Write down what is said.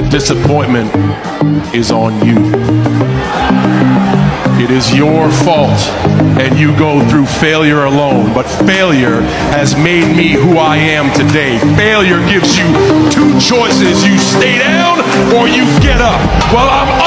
the disappointment is on you. It is your fault, and you go through failure alone. But failure has made me who I am today. Failure gives you two choices you stay down or you get up. Well, I'm